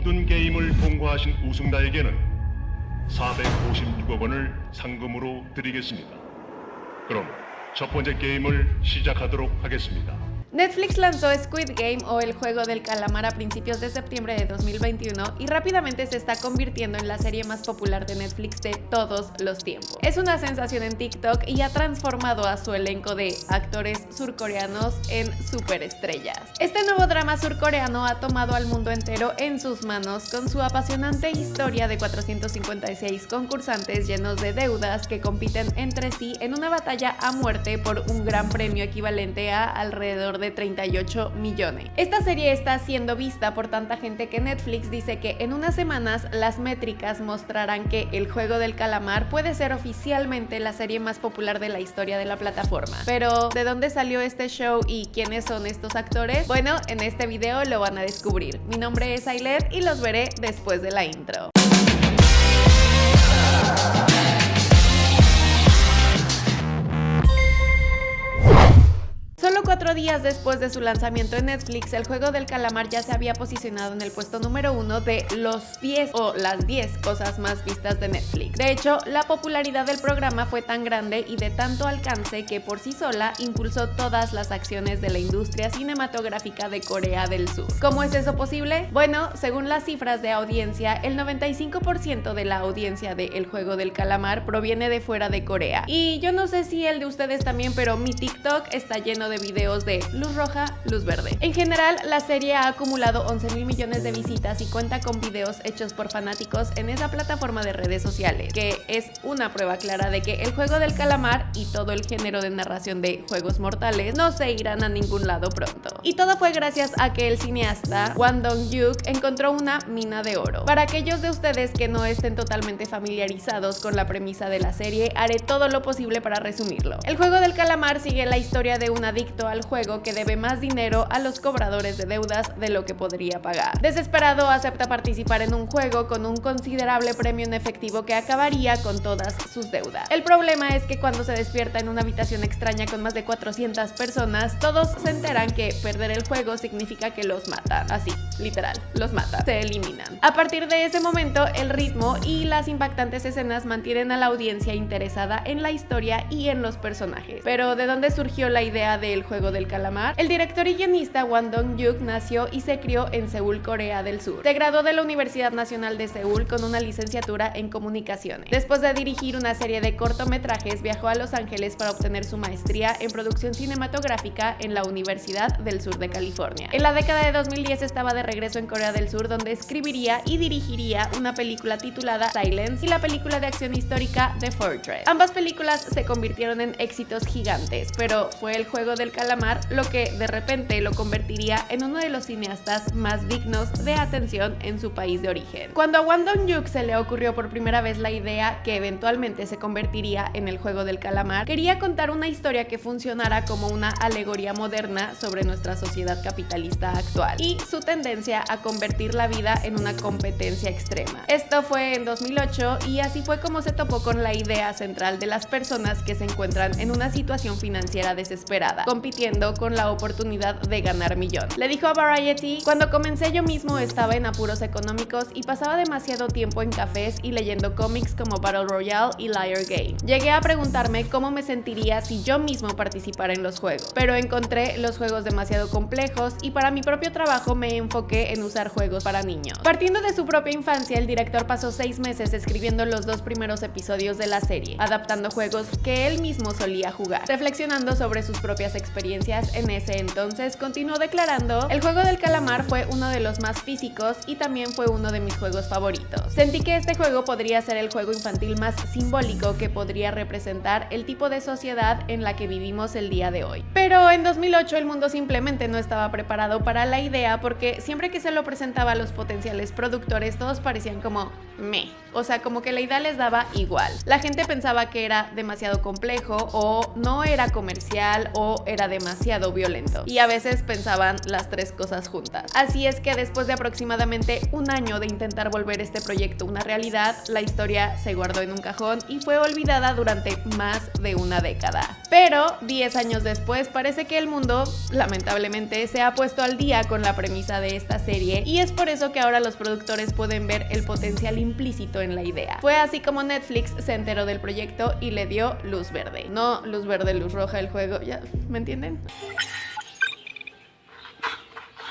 모든 게임을 통과하신 우승자에게는 456억 원을 상금으로 드리겠습니다. 그럼 첫 번째 게임을 시작하도록 하겠습니다. Netflix lanzó Squid Game o el juego del calamar a principios de septiembre de 2021 y rápidamente se está convirtiendo en la serie más popular de Netflix de todos los tiempos. Es una sensación en TikTok y ha transformado a su elenco de actores surcoreanos en superestrellas. Este nuevo drama surcoreano ha tomado al mundo entero en sus manos con su apasionante historia de 456 concursantes llenos de deudas que compiten entre sí en una batalla a muerte por un gran premio equivalente a alrededor de 38 millones. Esta serie está siendo vista por tanta gente que Netflix dice que en unas semanas las métricas mostrarán que El Juego del Calamar puede ser oficialmente la serie más popular de la historia de la plataforma. Pero, ¿de dónde salió este show y quiénes son estos actores? Bueno, en este video lo van a descubrir. Mi nombre es Ailet y los veré después de la intro. Cuatro días después de su lanzamiento en Netflix, el juego del calamar ya se había posicionado en el puesto número uno de los 10 o las 10 cosas más vistas de Netflix. De hecho, la popularidad del programa fue tan grande y de tanto alcance que por sí sola impulsó todas las acciones de la industria cinematográfica de Corea del Sur. ¿Cómo es eso posible? Bueno, según las cifras de audiencia, el 95% de la audiencia de El Juego del Calamar proviene de fuera de Corea. Y yo no sé si el de ustedes también, pero mi TikTok está lleno de videos de luz roja, luz verde. En general, la serie ha acumulado 11 mil millones de visitas y cuenta con videos hechos por fanáticos en esa plataforma de redes sociales, que es una prueba clara de que el juego del calamar y todo el género de narración de juegos mortales no se irán a ningún lado pronto. Y todo fue gracias a que el cineasta Wang Dong-yuk encontró una mina de oro. Para aquellos de ustedes que no estén totalmente familiarizados con la premisa de la serie, haré todo lo posible para resumirlo. El juego del calamar sigue la historia de al juego que debe más dinero a los cobradores de deudas de lo que podría pagar. Desesperado acepta participar en un juego con un considerable premio en efectivo que acabaría con todas sus deudas. El problema es que cuando se despierta en una habitación extraña con más de 400 personas, todos se enteran que perder el juego significa que los matan. Así, literal, los mata, se eliminan. A partir de ese momento, el ritmo y las impactantes escenas mantienen a la audiencia interesada en la historia y en los personajes. Pero ¿de dónde surgió la idea de el Juego del Calamar. El director y guionista Wang Dong-yuk nació y se crió en Seúl, Corea del Sur. Se graduó de la Universidad Nacional de Seúl con una licenciatura en comunicaciones. Después de dirigir una serie de cortometrajes, viajó a Los Ángeles para obtener su maestría en producción cinematográfica en la Universidad del Sur de California. En la década de 2010 estaba de regreso en Corea del Sur donde escribiría y dirigiría una película titulada Silence y la película de acción histórica The Fortress. Ambas películas se convirtieron en éxitos gigantes, pero fue el juego del calamar, lo que de repente lo convertiría en uno de los cineastas más dignos de atención en su país de origen. Cuando a Wang Dong-yuk se le ocurrió por primera vez la idea que eventualmente se convertiría en el juego del calamar, quería contar una historia que funcionara como una alegoría moderna sobre nuestra sociedad capitalista actual y su tendencia a convertir la vida en una competencia extrema. Esto fue en 2008 y así fue como se topó con la idea central de las personas que se encuentran en una situación financiera desesperada, compitiendo con la oportunidad de ganar millón. Le dijo a Variety, cuando comencé yo mismo estaba en apuros económicos y pasaba demasiado tiempo en cafés y leyendo cómics como Battle Royale y Liar Game. Llegué a preguntarme cómo me sentiría si yo mismo participara en los juegos, pero encontré los juegos demasiado complejos y para mi propio trabajo me enfoqué en usar juegos para niños. Partiendo de su propia infancia, el director pasó seis meses escribiendo los dos primeros episodios de la serie, adaptando juegos que él mismo solía jugar, reflexionando sobre sus propias experiencias en ese entonces, continuó declarando, el juego del calamar fue uno de los más físicos y también fue uno de mis juegos favoritos. Sentí que este juego podría ser el juego infantil más simbólico que podría representar el tipo de sociedad en la que vivimos el día de hoy. Pero en 2008 el mundo simplemente no estaba preparado para la idea porque siempre que se lo presentaba a los potenciales productores todos parecían como me, o sea como que la idea les daba igual. La gente pensaba que era demasiado complejo o no era comercial o era demasiado violento. Y a veces pensaban las tres cosas juntas. Así es que después de aproximadamente un año de intentar volver este proyecto una realidad, la historia se guardó en un cajón y fue olvidada durante más de una década. Pero 10 años después parece que el mundo, lamentablemente, se ha puesto al día con la premisa de esta serie y es por eso que ahora los productores pueden ver el potencial implícito en la idea. Fue así como Netflix se enteró del proyecto y le dio luz verde. No luz verde, luz roja el juego, ¿ya me entienden?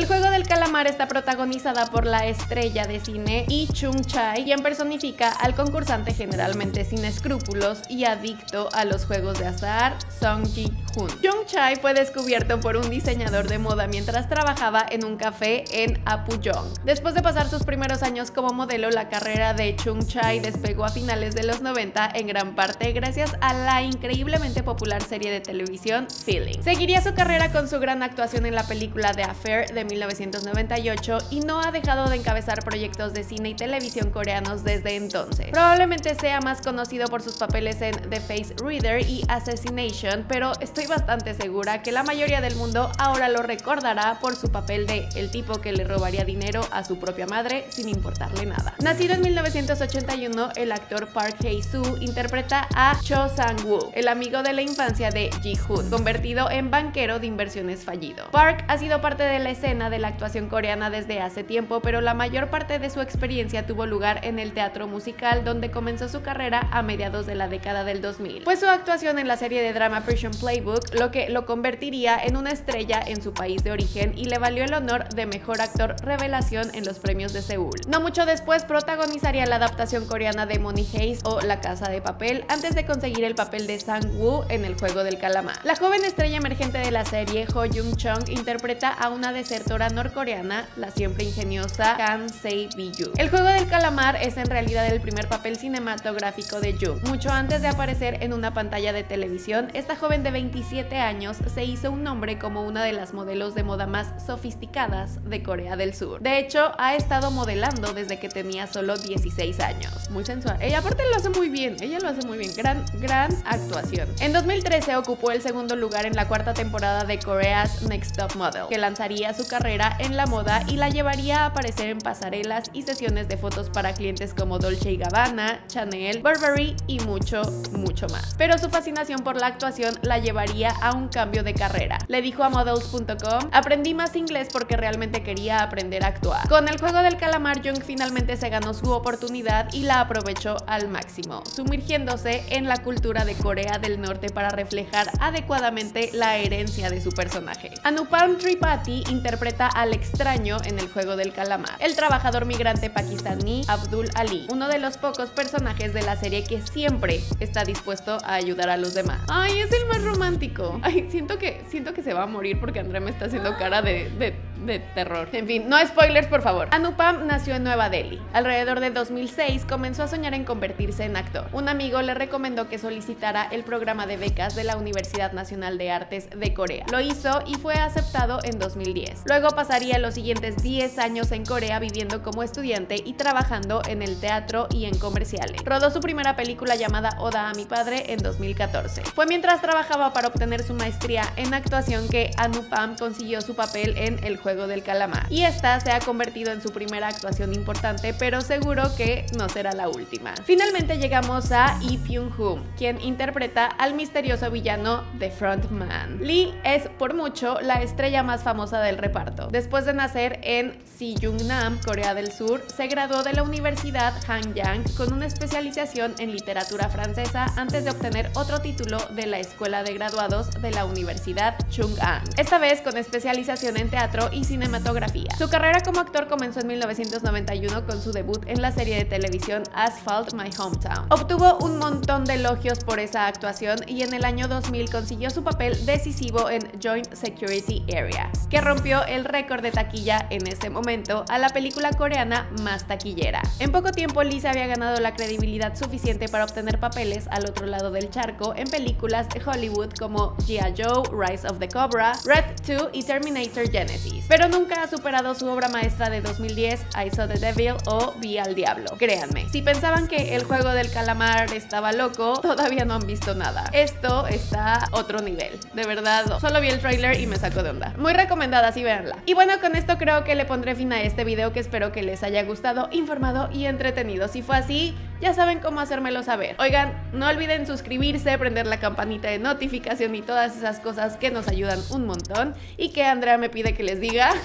El juego del calamar está protagonizada por la estrella de cine Yi Chung Chai, quien personifica al concursante generalmente sin escrúpulos y adicto a los juegos de azar, Song Ji Hoon. Chung Chai fue descubierto por un diseñador de moda mientras trabajaba en un café en Apuyong. Después de pasar sus primeros años como modelo, la carrera de Chung Chai despegó a finales de los 90 en gran parte gracias a la increíblemente popular serie de televisión Feeling. Seguiría su carrera con su gran actuación en la película The Affair de 1998 y no ha dejado de encabezar proyectos de cine y televisión coreanos desde entonces. Probablemente sea más conocido por sus papeles en The Face Reader y Assassination, pero estoy bastante segura que la mayoría del mundo ahora lo recordará por su papel de el tipo que le robaría dinero a su propia madre sin importarle nada. Nacido en 1981, el actor Park Hae-soo interpreta a Cho Sang-woo, el amigo de la infancia de Ji-hoon, convertido en banquero de inversiones fallido. Park ha sido parte de la escena de la actuación coreana desde hace tiempo, pero la mayor parte de su experiencia tuvo lugar en el teatro musical, donde comenzó su carrera a mediados de la década del 2000. Fue su actuación en la serie de drama Prison Playbook lo que lo convertiría en una estrella en su país de origen y le valió el honor de mejor actor revelación en los premios de Seúl. No mucho después protagonizaría la adaptación coreana de Money Heist o La Casa de Papel antes de conseguir el papel de Sang-woo en El Juego del Calamar. La joven estrella emergente de la serie, Ho Jung-chung, interpreta a una desertora norcoreana, la siempre ingeniosa Kan Se-biyu. El Juego del Calamar es en realidad el primer papel cinematográfico de Jung. Mucho antes de aparecer en una pantalla de televisión, esta joven de 27 años se hizo un nombre como una de las modelos de moda más sofisticadas de Corea del Sur. De hecho, ha estado modelando desde que tenía solo 16 años. Muy sensual. Ella aparte lo hace muy bien, ella lo hace muy bien. Gran, gran actuación. En 2013 ocupó el segundo lugar en la cuarta temporada de Korea's Next Top Model, que lanzaría su carrera en la moda y la llevaría a aparecer en pasarelas y sesiones de fotos para clientes como Dolce Gabbana, Chanel, Burberry y mucho, mucho más. Pero su fascinación por la actuación la llevaría a un cambio de carrera. Le dijo a models.com, aprendí más inglés porque realmente quería aprender a actuar. Con el juego del calamar, Jung finalmente se ganó su oportunidad y la aprovechó al máximo, sumergiéndose en la cultura de Corea del Norte para reflejar adecuadamente la herencia de su personaje. Anupam Tripathi interpreta al extraño en el juego del calamar, el trabajador migrante pakistaní Abdul Ali, uno de los pocos personajes de la serie que siempre está dispuesto a ayudar a los demás. Ay, es el más romántico. Ay, siento que, siento que se va a morir porque Andrea me está haciendo cara de, de, de terror. En fin, no spoilers, por favor. Anupam nació en Nueva Delhi. Alrededor de 2006 comenzó a soñar en convertirse en actor. Un amigo le recomendó que solicitara el programa de becas de la Universidad Nacional de Artes de Corea. Lo hizo y fue aceptado en 2010. Luego pasaría los siguientes 10 años en Corea viviendo como estudiante y trabajando en el teatro y en comerciales. Rodó su primera película llamada Oda a mi padre en 2014. Fue mientras trabajaba para obtener su maestría en actuación que Anupam consiguió su papel en El Juego del Calamar. Y esta se ha convertido en su primera actuación importante, pero seguro que no será la última. Finalmente llegamos a Lee Pyung-hoon, quien interpreta al misterioso villano The Frontman. Lee es por mucho la estrella más famosa del reparto. Después de nacer en Sijungnam, Corea del Sur, se graduó de la Universidad Hanyang con una especialización en literatura francesa antes de obtener otro título de la Escuela de Graduados de la Universidad Chung-An, esta vez con especialización en teatro y cinematografía. Su carrera como actor comenzó en 1991 con su debut en la serie de televisión Asphalt My Hometown. Obtuvo un montón de elogios por esa actuación y en el año 2000 consiguió su papel decisivo en Joint Security Area, que rompió el récord de taquilla en ese momento a la película coreana más taquillera. En poco tiempo se había ganado la credibilidad suficiente para obtener papeles al otro lado del charco en películas de Hollywood como G.I. Joe, Rise of the Cobra, Red 2 y Terminator Genesis, pero nunca ha superado su obra maestra de 2010, I Saw the Devil o Vi al Diablo. Créanme, si pensaban que el juego del calamar estaba loco, todavía no han visto nada. Esto está otro nivel, de verdad, solo vi el trailer y me sacó de onda. Muy recomendada, sí véanla. Y bueno, con esto creo que le pondré fin a este video que espero que les haya gustado, informado y entretenido. Si fue así, ya saben cómo hacérmelo saber. Oigan, no olviden suscribirse, prender la campanita de notificación y todas esas cosas que nos ayudan un montón y que Andrea me pide que les diga.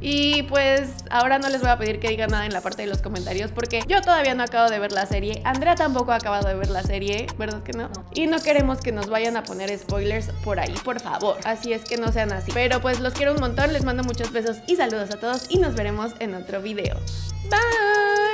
Y pues ahora no les voy a pedir que digan nada en la parte de los comentarios porque yo todavía no acabo de ver la serie, Andrea tampoco ha acabado de ver la serie, ¿verdad que no? Y no queremos que nos vayan a poner spoilers por ahí, por favor. Así es que no sean así. Pero pues los quiero un montón, les mando muchos besos y saludos a todos y nos veremos en otro video. Bye.